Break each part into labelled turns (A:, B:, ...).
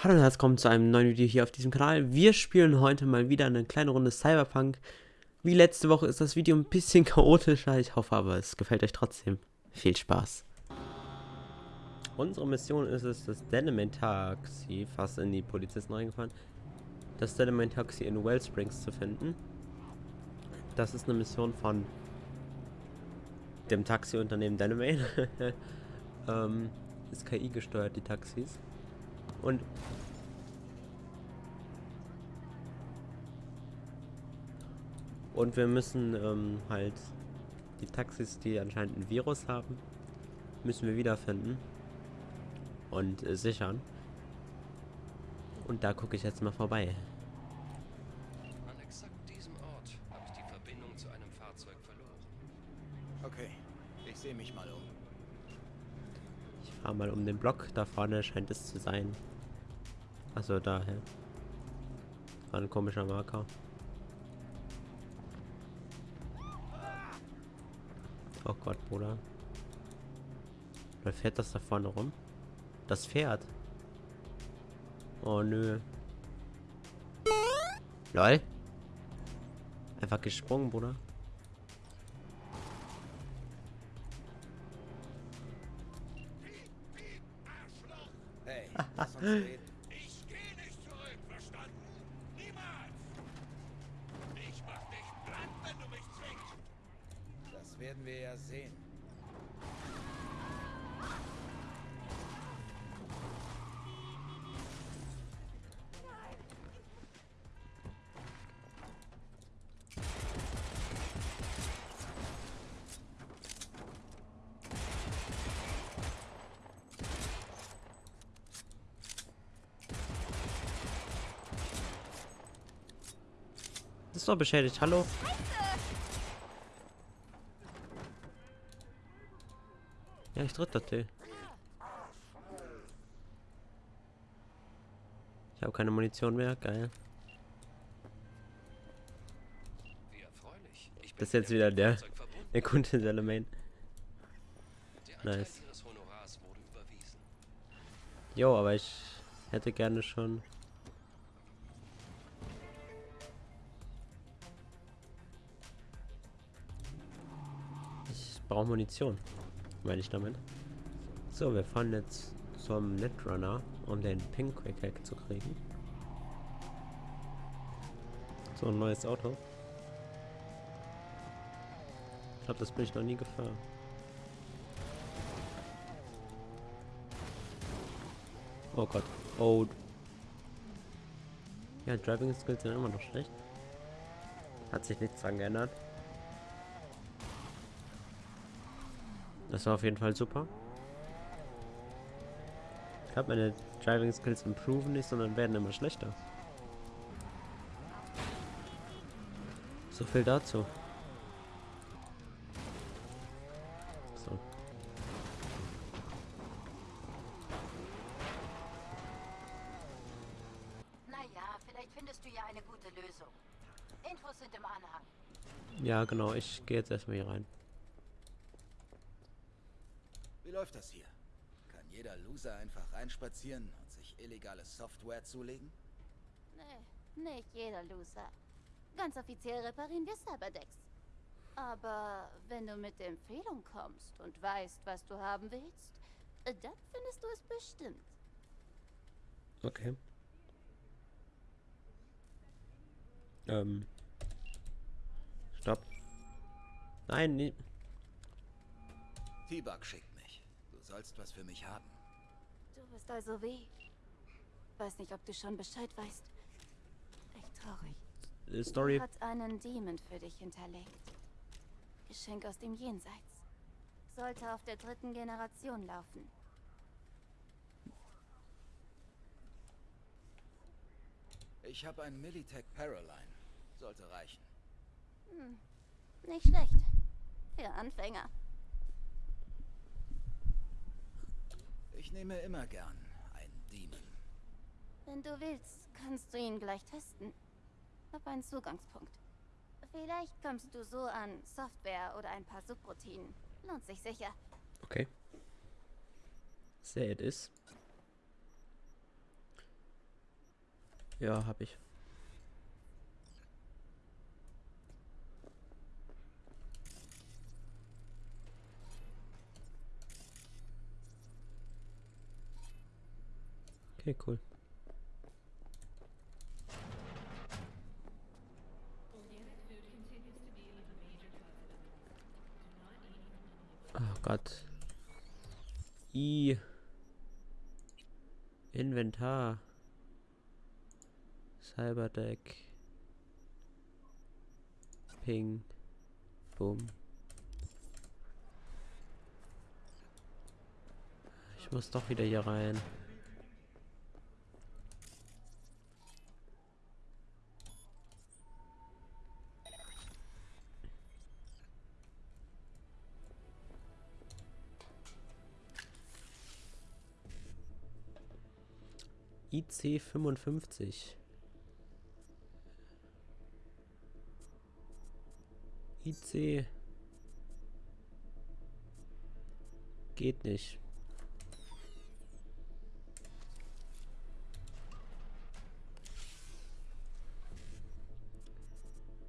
A: Hallo und herzlich willkommen zu einem neuen Video hier auf diesem Kanal. Wir spielen heute mal wieder eine kleine Runde Cyberpunk. Wie letzte Woche ist das Video ein bisschen chaotischer. Ich hoffe aber, es gefällt euch trotzdem. Viel Spaß. Unsere Mission ist es, das Deneman Taxi, fast in die Polizisten reingefahren, das Deneman Taxi in Wellsprings zu finden. Das ist eine Mission von dem Taxiunternehmen Deneman. ähm, ist KI gesteuert, die Taxis. Und und wir müssen ähm, halt die Taxis, die anscheinend ein Virus haben, müssen wir wiederfinden und äh, sichern. Und da gucke ich jetzt mal vorbei.
B: Ich
A: fahre mal um den Block. Da vorne scheint es zu sein. Also daher. War ein komischer Marker. Oh Gott, Bruder. Oder fährt das da vorne rum? Das Pferd. Oh nö. Lol. Einfach gesprungen, Bruder.
C: Ich gehe nicht zurück, verstanden? Niemals! Ich mach dich platt, wenn du mich zwingst!
D: Das werden wir ja sehen.
A: Ist doch beschädigt. Hallo? Ja, ich tritt das T. Ich habe keine Munition mehr. Geil. Das ist jetzt wieder der, der Kunde Salamain. Nice. Jo, aber ich hätte gerne schon. Brauche Munition, meine ich damit. So, wir fahren jetzt zum Netrunner, um den Pinkquick Hack zu kriegen. So ein neues Auto. Ich glaube, das bin ich noch nie gefahren. Oh Gott. Oh. Ja, Driving Skills sind immer noch schlecht. Hat sich nichts dran geändert. Das war auf jeden Fall super. Ich glaube, meine Driving Skills improven nicht, sondern werden immer schlechter. So viel dazu. So.
E: Naja, vielleicht findest du ja eine gute Lösung. Infos sind im Anhang.
A: Ja, genau. Ich gehe jetzt erstmal hier rein.
D: Wie läuft das hier? Kann jeder Loser einfach reinspazieren und sich illegale Software zulegen?
F: Nee, nicht jeder Loser. Ganz offiziell reparieren wir Cyberdecks. Aber wenn du mit der Empfehlung kommst und weißt, was du haben willst, äh, dann findest du es bestimmt.
A: Okay. Ähm. Stopp. Nein, nee.
D: T-Bug schickt mich. Du sollst was für mich haben.
F: Du bist also wie? Weiß nicht, ob du schon Bescheid weißt. Echt traurig.
A: äh, Story.
F: Hat einen Demon für dich hinterlegt. Geschenk aus dem Jenseits. Sollte auf der dritten Generation laufen.
D: Ich habe ein Militech Paraline. Sollte reichen.
F: Hm, nicht schlecht. Für Anfänger.
D: Ich nehme immer gern einen Demon.
F: Wenn du willst, kannst du ihn gleich testen. Hab einen Zugangspunkt. Vielleicht kommst du so an Software oder ein paar Subroutinen. Lohnt sich sicher.
A: Okay. Say it is. Ja, hab ich. Okay, cool. Oh Gott. I. Inventar. Cyberdeck. Ping. Boom. Ich muss doch wieder hier rein. IC 55. IC geht nicht.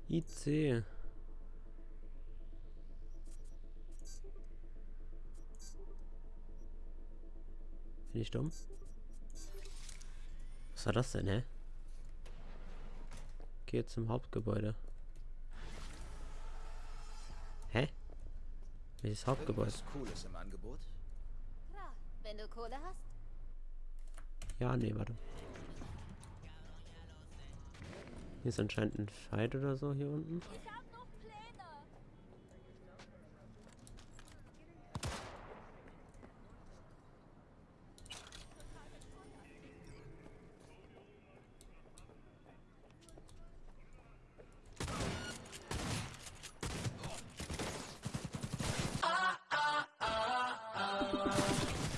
A: IC. Bin ich dumm? Was war das denn, hä? Geh zum Hauptgebäude. Hä? Welches Hauptgebäude?
D: Irgendwas Cooles im Angebot?
F: Klar, wenn du Kohle hast.
A: Ja, nee, warte. Hier ist anscheinend ein Fight oder so hier unten.
F: Ich hab noch Pläne.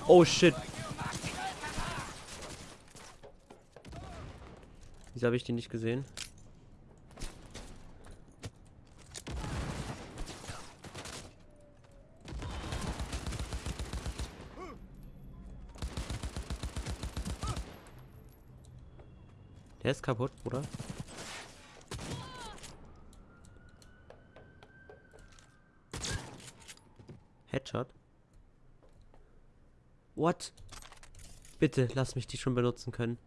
A: Oh shit. Wieso habe ich die nicht gesehen? Der ist kaputt, Bruder. Headshot. What? Bitte, lass mich die schon benutzen können.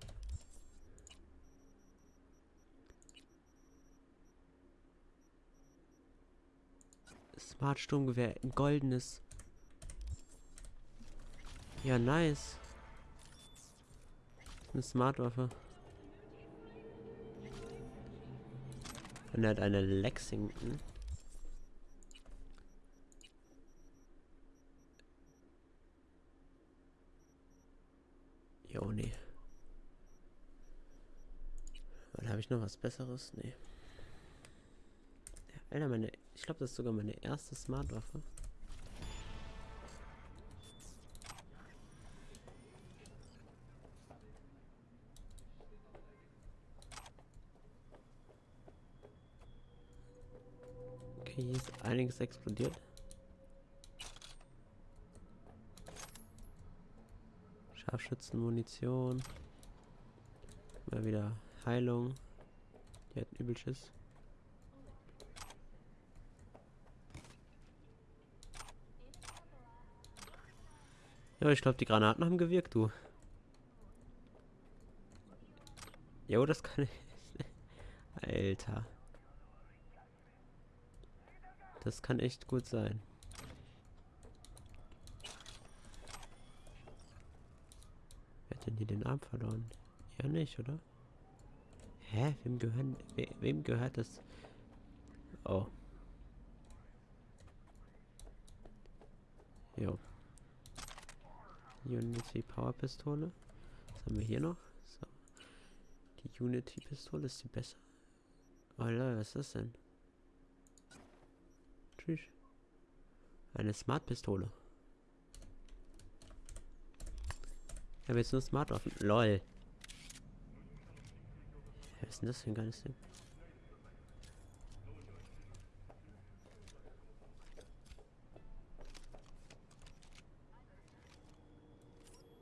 A: Smart Sturmgewehr, ein goldenes. Ja, nice. Eine Smartwaffe. Und er hat eine Lexington. Jo, nee. Oder habe ich noch was Besseres? Nee. Ja, Alter, meine. Ich glaube, das ist sogar meine erste Smartwaffe. Okay, hier ist einiges explodiert. Scharfschützenmunition. Mal wieder Heilung. Die hat übel Schiss. Ja, ich glaube, die Granaten haben gewirkt, du. Jo, das kann ich. Alter. Das kann echt gut sein. Denn hier den Arm verloren? Ja nicht, oder? Hä? Wem gehören... We wem gehört das? Oh. Jo. Unity Power Pistole. Was haben wir hier noch? So. Die Unity Pistole ist die besser. Oh Leute, was ist das denn? Tschüss. Eine Smart Pistole. Ich habe jetzt nur Smart Waffen. LOL. Was ist denn das für ein geiles Ding?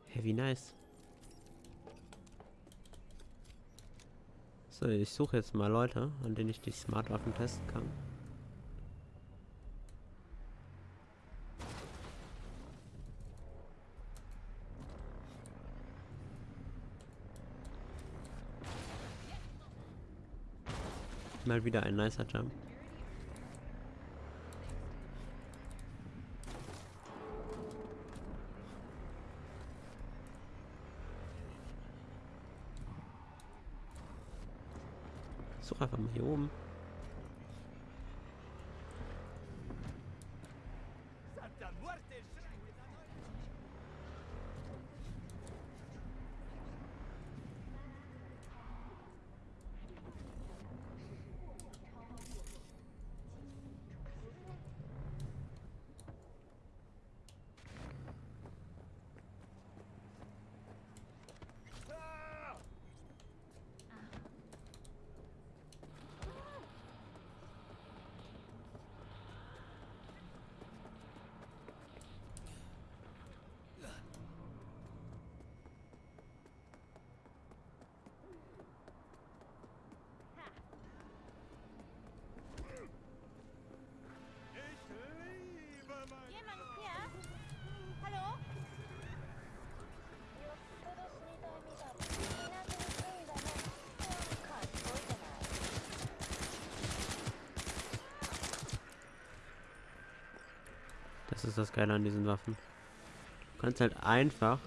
A: Hey, wie nice. So, ich suche jetzt mal Leute, an denen ich die Smartwaffen testen kann. Mal wieder ein nicer Jump. Such einfach mal hier oben.
F: Jemand hier? Hallo?
A: Ist das Geile an diesen Waffen. Du kannst halt einfach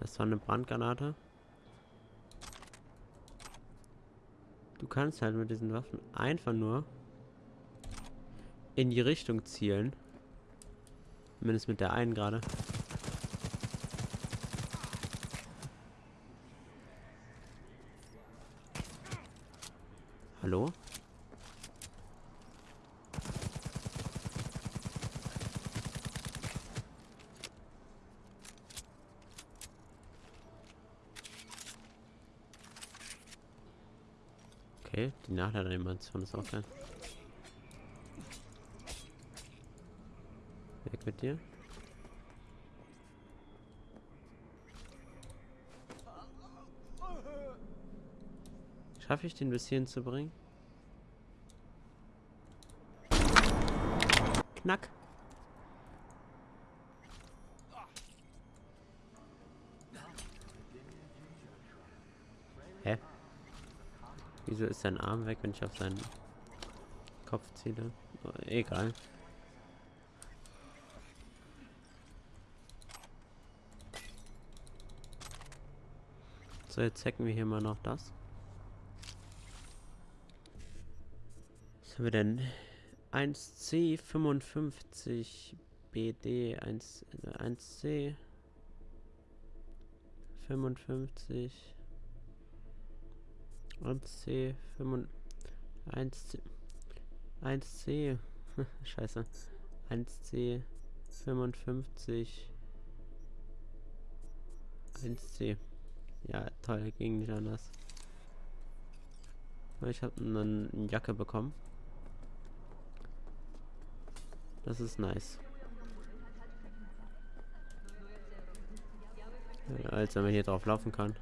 A: Das war eine Brandgranate. Du kannst halt mit diesen Waffen einfach nur in die Richtung zielen. Zumindest mit der einen gerade. Hallo? Okay, die Nachladeanimation ist auch geil. Weg mit dir. Schaffe ich den bis hierhin zu bringen? Knack. Hä? Wieso ist sein Arm weg, wenn ich auf seinen Kopf ziele? Oh, egal. So, jetzt hacken wir hier mal noch das. Was haben wir denn? 1C 55 BD 1, 1C 55 1C 5 1C 1C Scheiße 1C 55 1C Ja, toll, ging nicht anders. Ich habe eine Jacke bekommen. Das ist nice. Ja, als wenn man hier drauf laufen kann.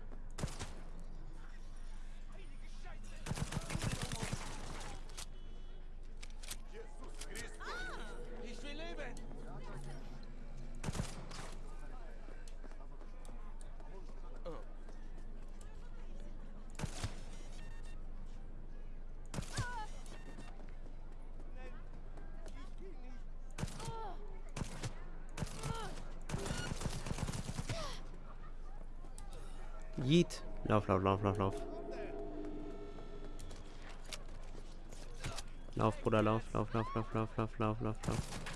A: Yeet. Lauf, lauf, lauf, lauf, lauf. Lauf, Bruder, lauf, lauf, lauf, lauf, lauf, lauf, lauf, lauf, lauf.